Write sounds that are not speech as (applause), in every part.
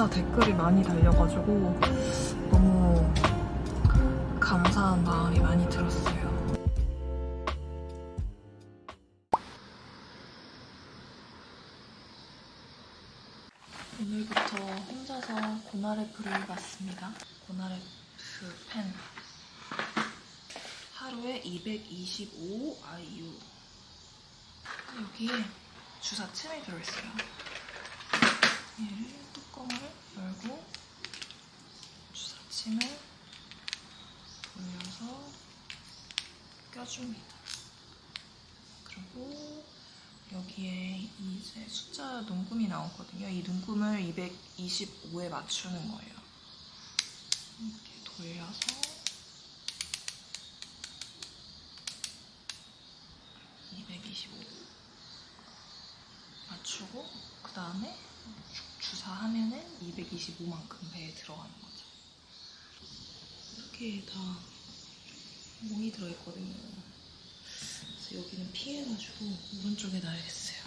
진짜 댓글이 많이 달려가지고 너무 감사한 마음이 많이 들었어요. 오늘부터 혼자서 고나레프를 봤습니다. 고나레프 펜 하루에 225 IU 여기에 주사침이 들어있어요. 얘를 뚜껑을 열고 주사침을 돌려서 껴줍니다. 그리고 여기에 이제 숫자 눈금이 나오거든요. 이 눈금을 225에 맞추는 거예요. 이렇게 돌려서 225 맞추고 그 다음에 주사하면은 225만큼 배에 들어가는 거죠. 이렇게 다 몽이 들어있거든요. 그래서 여기는 피해가지고 오른쪽에 놔야겠어요.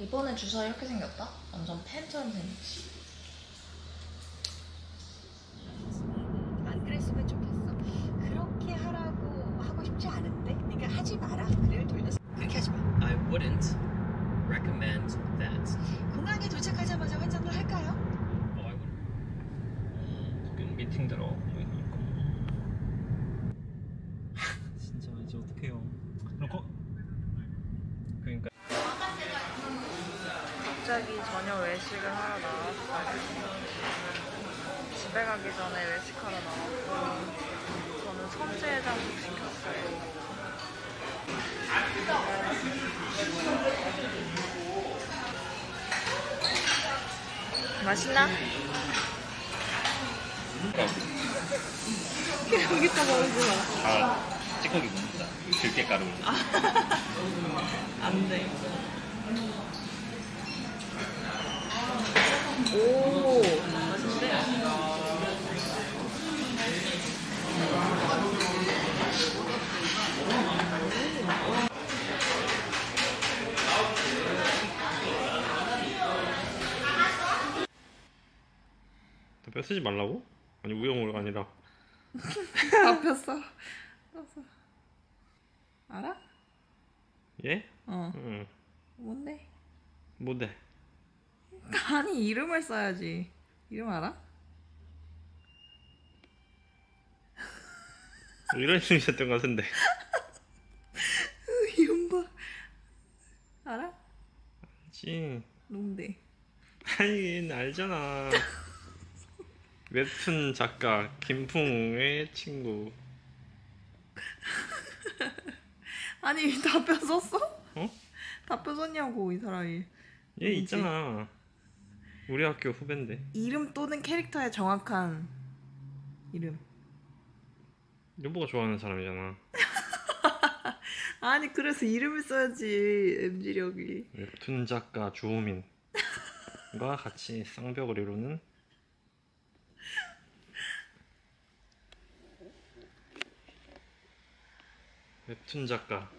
이번에 주사 이렇게 생겼다? 완전 펜처럼 생겼지. 안 그랬으면 좋겠어. 그렇게 하라고 하고 싶지 않은데, 그러니까 하지 마라. 그래를 돌렸어. 그렇게 하지 마. I wouldn't recommend that. 공항에 도착하자마자 환전을 할까요? Oh, I wouldn't. 지금 미팅 들어 보이니까. (laughs) 진짜 이제 어떡해요. 그럼 거... 그러니까 갑자기 저녁 외식을 하러 나왔어요. 집에 가기 전에 외식하러 나왔고 저는 선지해장국 시켰어요. 맛있나? 여기다 마. 아 찌꺼기 묻는다. 들깨 가루. 안 돼. 오, 맛있는데? 뼈 쓰지 말라고? 아니 우영우가 아니라. (laughs) 알았어. 알아? 예? 어. 응 뭔데? 뭔데? 아니 이름을 써야지. 이름 알아? 이런 이름이 있었던 것 같은데 (laughs) 이름 봐. 알아? 지 뭔데? 아니 알잖아 (laughs) 웹툰 작가 김풍의 친구 (laughs) 아니 답변 썼어? 어? 답변 썼냐고 이 사람이. 얘 누구지? 있잖아 우리 학교 후배인데 이름 또는 캐릭터의 정확한 이름. 여보가 좋아하는 사람이잖아 (laughs) 아니 그래서 이름을 써야지 MG력이. 웹툰 작가 주호민과 같이 쌍벽을 이루는 웹툰 작가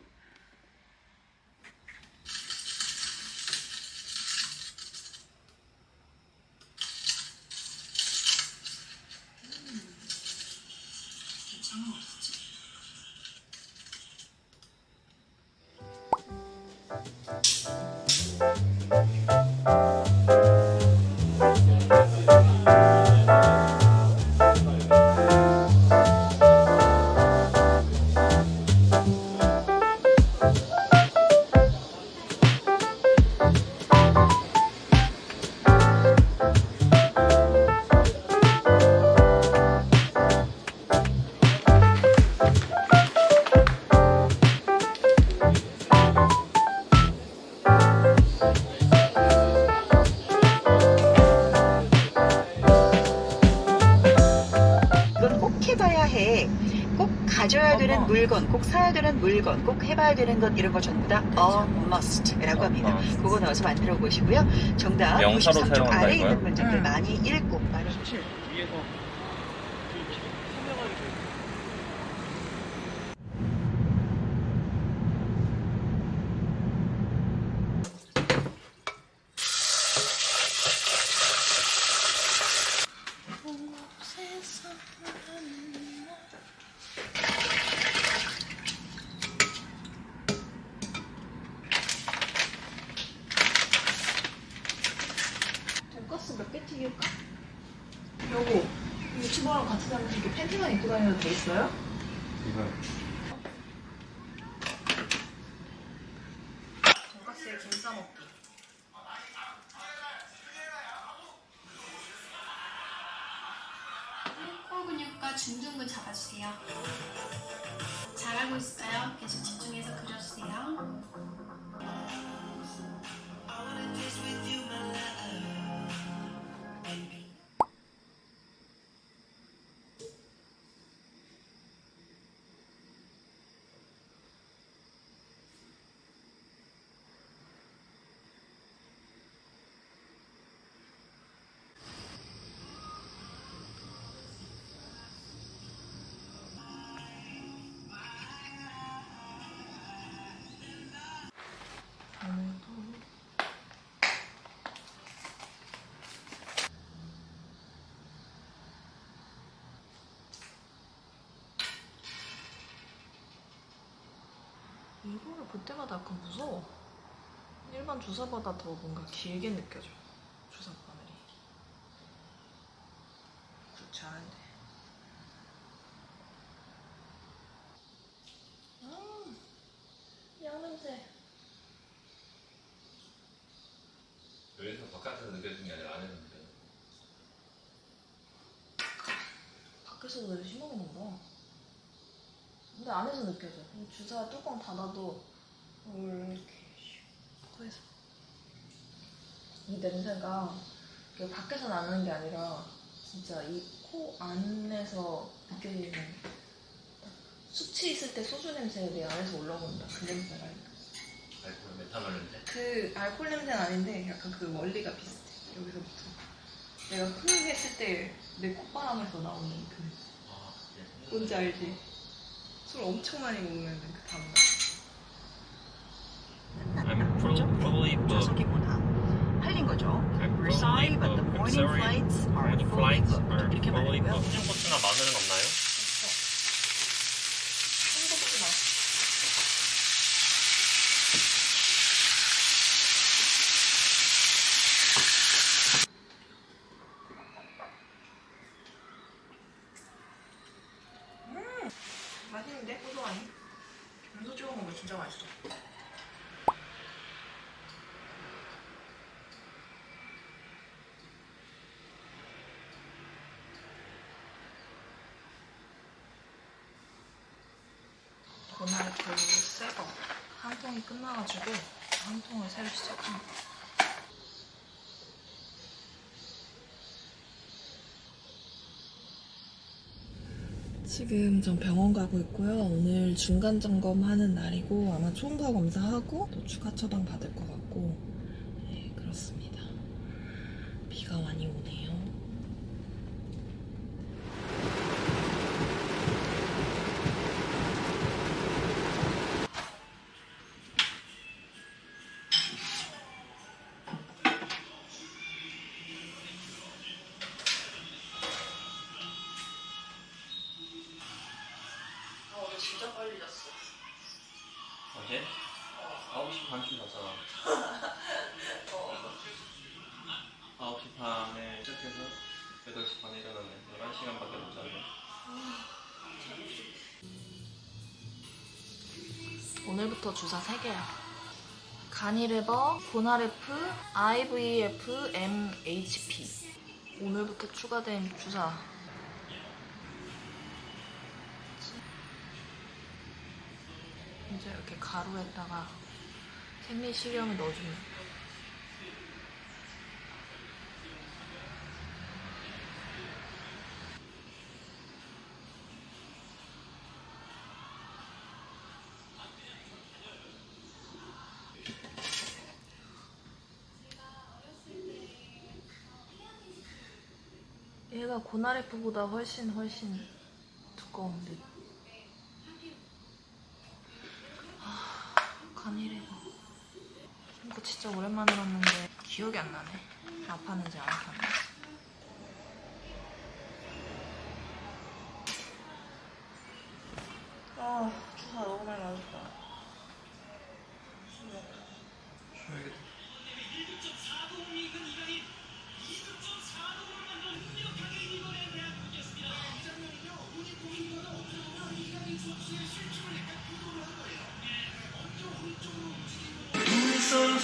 물건, 꼭 사야 되는 물건, 꼭 해봐야 되는 것 이런 거 전부 다 a must라고 합니다. 그거 넣어서 만들어 보시고요. 정답 명사로 93쪽 사용한다 아래에 이거야? 있는 문제들 음. 많이 읽고 많이 사실 위에서 설명하기 그거랑 같이 다니면 이렇게 팬티만 입고 다녀도 돼 있어요? 돈가스에 김 싸먹기. 코 근육과 중둔근 잡아주세요. 잘하고 있어요. 계속 집중해서 그려주세요. 이거를 볼 때마다 약간 무서워. 일반 주사보다 더 뭔가 길게 느껴져. 주사 바늘이. 그렇지 않은데. 음, 양 냄새. 여기서 바깥에서 느껴지는 게 아니라 안에서 느껴져. 밖에서도 되게 심하게 난다. 근데 안에서 느껴져. 이 주사 뚜껑 닫아도 이렇게 코에서 이 냄새가 밖에서 나는 게 아니라 진짜 이 코 안에서 느껴지는 딱 수치 있을 때 소주 냄새 내 안에서 올라온다. 그 냄새가. 알코올 메탄올 냄새. 그 알코올 냄새는 아닌데 약간 그 원리가 비슷해. 여기서부터. 내가 흥 했을 때 내 콧바람에서 나오는 그 아, 예. 뭔지 알지? 술 엄청 많이 먹으면 그 다음날 I'm pro- probably booked. 좌석이구나. 팔린 거죠. I'm We're sorry, but the morning flights are flights booked. 이렇게 말하고요. 한거 보지 마. 음, 맛있는데? 고소하니? 음소 찍어 먹으면 진짜 맛있어. 전날 그 새거 한 통이 끝나가지고 한 통을 새로 시작합니다. 지금 전 병원 가고 있고요. 오늘 중간 점검하는 날이고 아마 초음파 검사하고 또 추가 처방 받을 것 같고 네, 그렇습니다. 비가 많이 오네 9시 반쯤 잤잖아. 9시 반에 시작해서 8시 반에 일어났네. 11시간밖에 못 잤네. 오늘부터 주사 3개야. 가니레버, 고나레프, IVF, MHP. 오늘부터 추가된 주사. 이제 이렇게 가루에다가 생리식염을 넣어주면 얘가 고나레프보다 훨씬 훨씬 두꺼운데. 아, 간이래가 이거 진짜 오랜만에 봤는데 기억이 안 나네. 아팠는지 안 아팠는지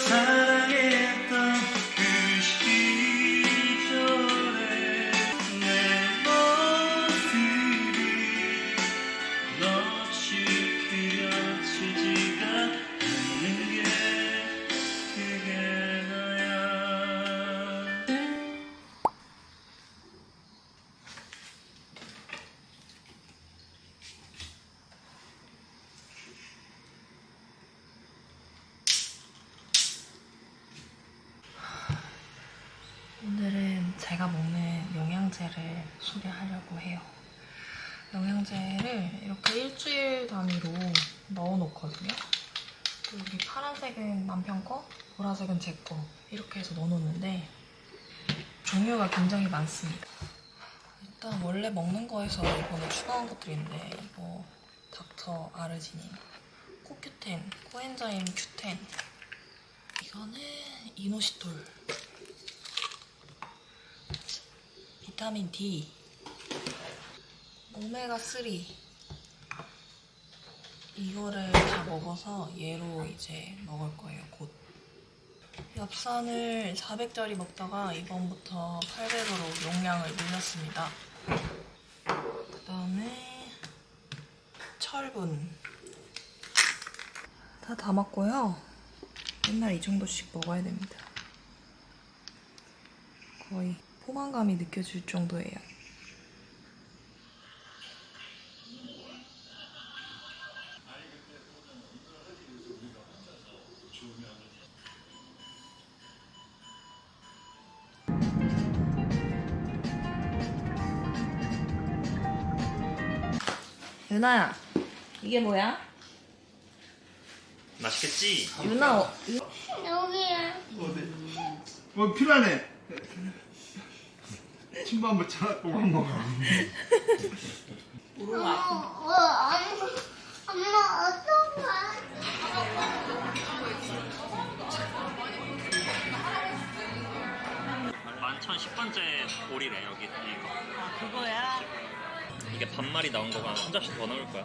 time. 파란색은 남편 거, 보라색은 제 거. 이렇게 해서 넣어놓는데 종류가 굉장히 많습니다. 일단 원래 먹는 거에서 이번에 추가한 것들이 있는데 이거 닥터 아르지닌, 코큐텐, 코엔자임 큐텐 이거는 이노시톨 비타민 D 오메가3 이거를 다 먹어서 얘로 이제 먹을 거예요 곧. 엽산을 400짜리 먹다가 이번부터 800으로 용량을 늘렸습니다. 그 다음에 철분. 다 담았고요. 맨날 이 정도씩 먹어야 됩니다. 거의 포만감이 느껴질 정도예요 유나야 이게 뭐야? 맛있겠지? 유나 어, 유- 뭐 필요하네. 친구 한번 찾아보고 한 번. 만천 10번째 오리래 여기 이거 아 그거야? 이게 반마리 나온 거가 한 접시 더 넣을 거야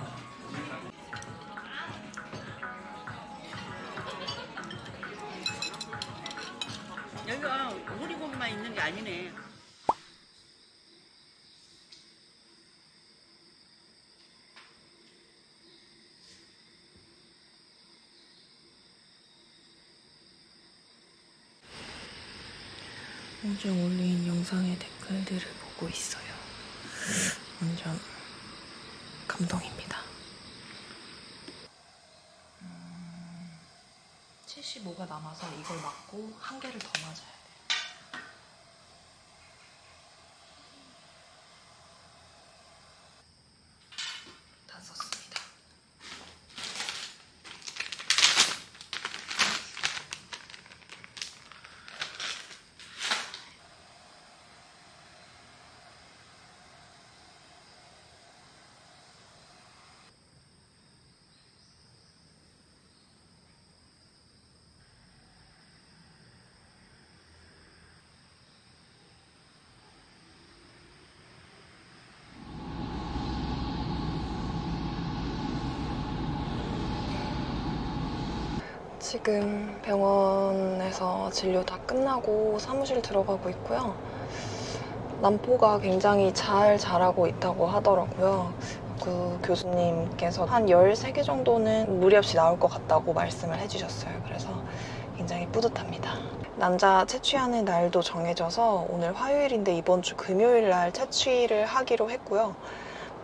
여기가 오리고기만 있는 게 아니네. 어제 올린 영상의 댓글들을 보고 있어요. 완전 감동입니다. 음, 75가 남아서 이걸 맞고 한 개를 더 맞아야 돼요. 지금 병원에서 진료 다 끝나고 사무실 들어가고 있고요. 난포가 굉장히 잘 자라고 있다고 하더라고요. 그 교수님께서 한 13개 정도는 무리 없이 나올 것 같다고 말씀을 해주셨어요. 그래서 굉장히 뿌듯합니다. 난자 채취하는 날도 정해져서 오늘 화요일인데 이번 주 금요일 날 채취를 하기로 했고요.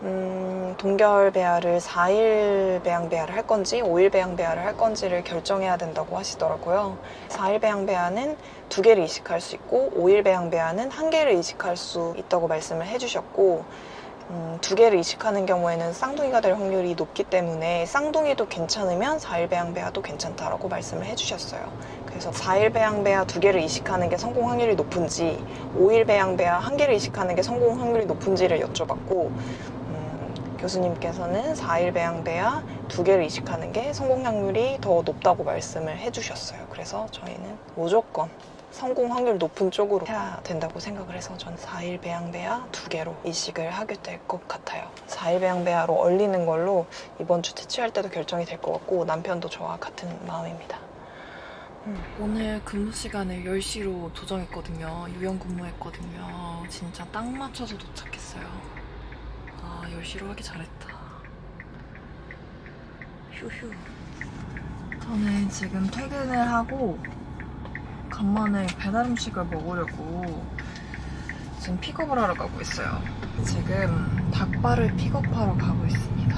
음, 동결 배아를 4일 배양 배아를 할 건지 5일 배양 배아를 할 건지를 결정해야 된다고 하시더라고요. 4일 배양 배아는 두 개를 이식할 수 있고 5일 배양 배아는 한 개를 이식할 수 있다고 말씀을 해주셨고 음, 두 개를 이식하는 경우에는 쌍둥이가 될 확률이 높기 때문에 쌍둥이도 괜찮으면 4일 배양 배아도 괜찮다라고 말씀을 해주셨어요. 그래서 4일 배양 배아 두 개를 이식하는 게 성공 확률이 높은지 5일 배양 배아 한 개를 이식하는 게 성공 확률이 높은지를 여쭤봤고 음, 교수님께서는 4일 배양 배아 두 개를 이식하는 게 성공 확률이 더 높다고 말씀을 해주셨어요. 그래서 저희는 무조건 성공 확률 높은 쪽으로 해야 된다고 생각을 해서 저는 4일 배양 배아 두 개로 이식을 하게 될 것 같아요. 4일 배양 배아로 얼리는 걸로 이번 주 채취할 때도 결정이 될 것 같고 남편도 저와 같은 마음입니다. 음, 오늘 근무 시간을 10시로 조정했거든요. 유연 근무했거든요. 진짜 딱 맞춰서 도착했어요. 아, 10시로 하기 잘했다. 휴휴. 저는 지금 퇴근을 하고 간만에 배달 음식을 먹으려고 지금 픽업을 하러 가고 있어요. 지금 닭발을 픽업하러 가고 있습니다.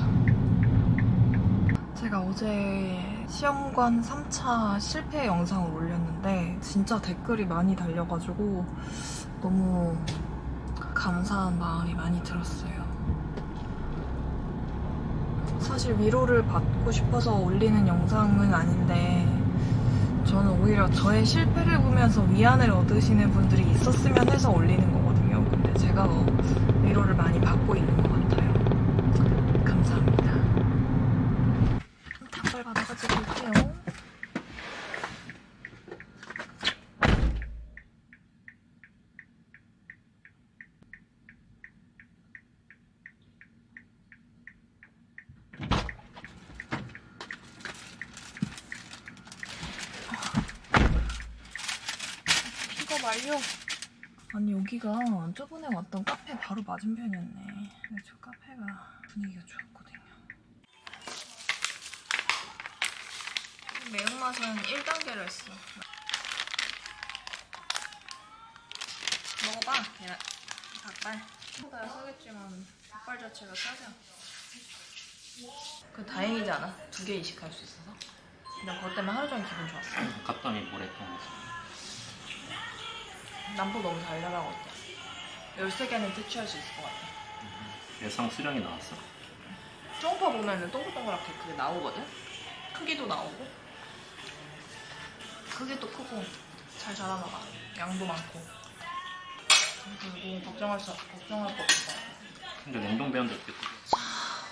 제가 어제 시험관 3차 실패 영상을 올렸는데 진짜 댓글이 많이 달려가지고 너무 감사한 마음이 많이 들었어요. 사실 위로를 받고 싶어서 올리는 영상은 아닌데 저는 오히려 저의 실패를 보면서 위안을 얻으시는 분들이 있었으면 해서 올리는 거거든요. 근데 제가 더 위로를 많이 받고 있는 것 같아요. 감사합니다. 닭발 받아가지고 올게요. 완료. 아니 여기가 저번에 왔던 카페 바로 맞은편이었네. 근데 저 카페가 분위기가 좋았거든요. 매운맛은 1단계로 했어. 먹어봐. 계란. 닭발. 보다 싸겠지만 닭발 자체가 싸지 않아. 그 다행이지 않아? 두 개 이식할 수 있어서. 나 그것 때문에 하루 종일 기분 좋았어. 갔더니 거지? 남보 너무 달달하고 어때? 13개는 퇴치할 수 있을 것 같아. 예상 수량이 나왔어? 초음파 보면은 동글동글하게 그게 나오거든? 크기도 나오고. 크기도 크고, 잘 자라나 봐. 양도 많고. 그리고 걱정할 수, 걱정할 거 없어. 근데 냉동 어떻게 뜯어?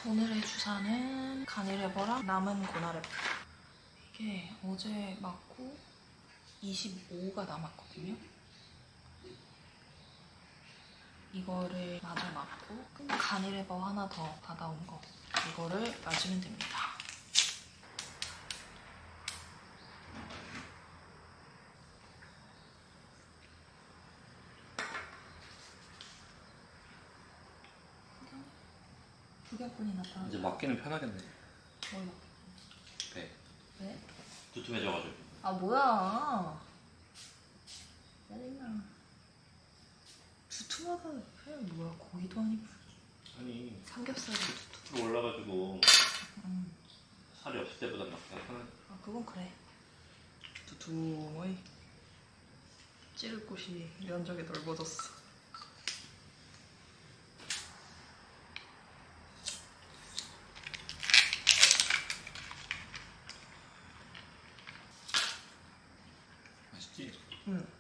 오늘의 주사는 가니레버랑 남은 고나레버. 이게 어제 맞고 25가 남았거든요. 이거를 마저 맞고 가니레버 하나 더 받아온 거. 이거를 맞으면 됩니다. 이제 맞기는 편하겠네. 뭘 먹- 배. 왜? 두툼해져가지고. 아 뭐야 짜증나 두툼하다 해 뭐야 고기도 아니고 아니 삼겹살이 두툼 올라가지고 음. 살이 없을 때보다 편하네. 아 그건 그래 두툼의 찌를 곳이 면적이 넓어졌어 맛있지? 응.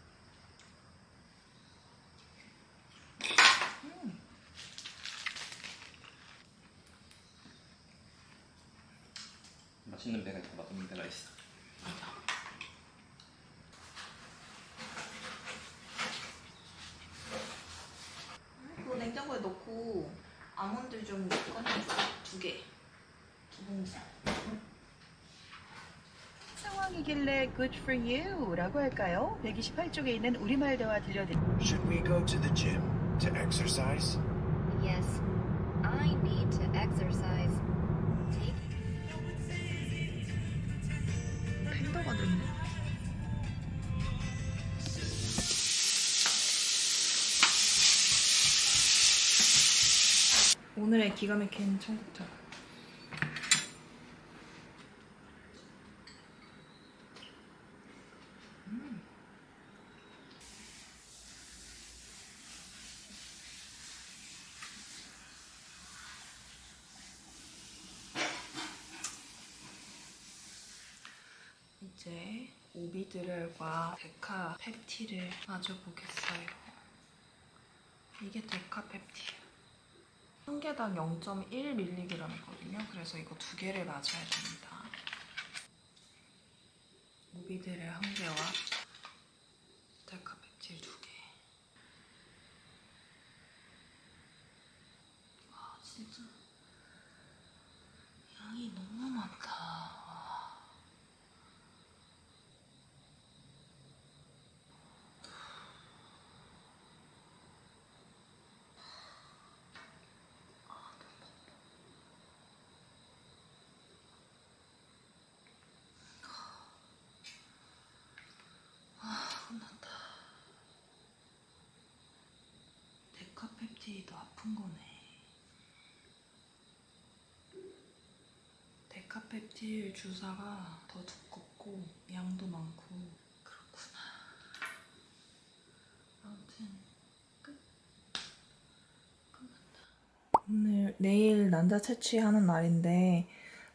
맛있는 배가 있고 맛없는 배가 있어. 그거 냉장고에 넣고 아몬드 좀 꺼내줘 두개 두 봉지 상황이길래 good for you 라고 할까요? 128쪽에 있는 우리말 대화 들려드릴게요. Should we go to the gym to exercise? 오늘의 기가 막힌 청국장 음. 이제 오비드렐과 데카펩티를 맞아보겠어요. 이게 데카펩티예요. 한 개당 0.1mg이거든요. 그래서 이거 두 개를 맞아야 됩니다. 오비드렐 한 개와 스틸 주사가 더 두껍고 양도 많고 그렇구나. 아무튼 오늘 내일 난자 채취하는 날인데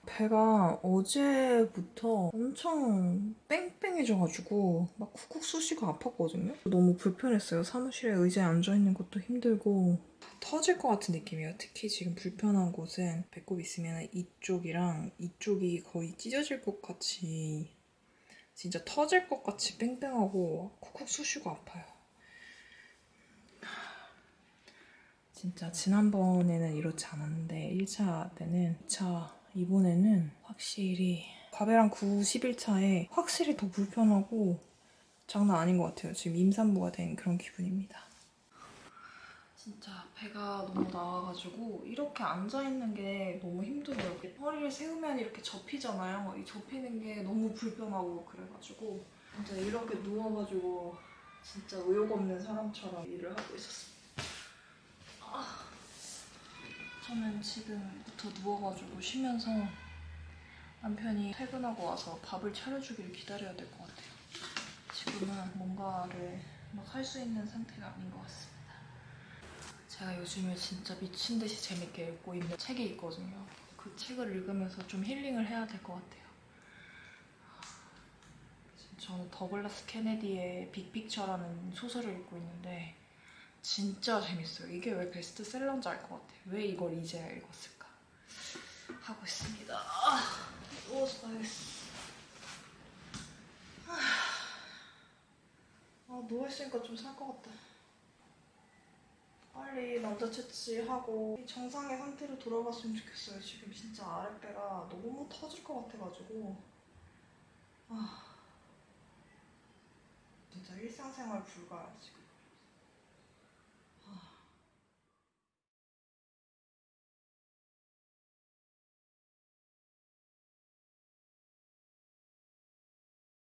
배가 어제부터 엄청 빵빵해져가지고 막 쿡쿡 쑤시고 아팠거든요. 너무 불편했어요. 사무실에 의자에 앉아있는 것도 힘들고 터질 것 같은 느낌이에요. 특히 지금 불편한 곳은 배꼽 있으면 이쪽이랑 이쪽이 거의 찢어질 것 같이 진짜 터질 것 같이 뺑뺑하고 쿡쿡 쑤시고 아파요. 진짜 지난번에는 이렇지 않았는데 1차 때는 2차 이번에는 확실히 과배랑 91차에 확실히 더 불편하고 장난 아닌 것 같아요. 지금 임산부가 된 그런 기분입니다. 진짜 배가 너무 나와가지고 이렇게 앉아있는 게 너무 힘들어요. 허리를 세우면 이렇게 접히잖아요. 이 접히는 게 너무 불편하고 그래가지고 진짜 이렇게 누워가지고 진짜 의욕 없는 사람처럼 일을 하고 있었어요. 아, 저는 지금부터 누워가지고 쉬면서 남편이 퇴근하고 와서 밥을 차려주기를 기다려야 될 것 같아요. 지금은 뭔가를 막 할 수 있는 상태가 아닌 것 같습니다. 제가 요즘에 진짜 미친 듯이 재밌게 읽고 있는 책이 있거든요. 그 책을 읽으면서 좀 힐링을 해야 될 것 같아요. 저는 더글라스 케네디의 빅픽처라는 소설을 읽고 있는데 진짜 재밌어요. 이게 왜 베스트셀러인지 알 것 같아요. 왜 이걸 이제야 읽었을까? 하고 있습니다. 아, 누워서 가야겠어. 아, 누워있으니까 좀 살 것 같다. 빨리 남자 채취하고 이 정상의 상태로 돌아갔으면 좋겠어요. 지금 진짜 아랫배가 너무 터질 것 같아가지고. 아. 진짜 일상생활 불가야, 지금.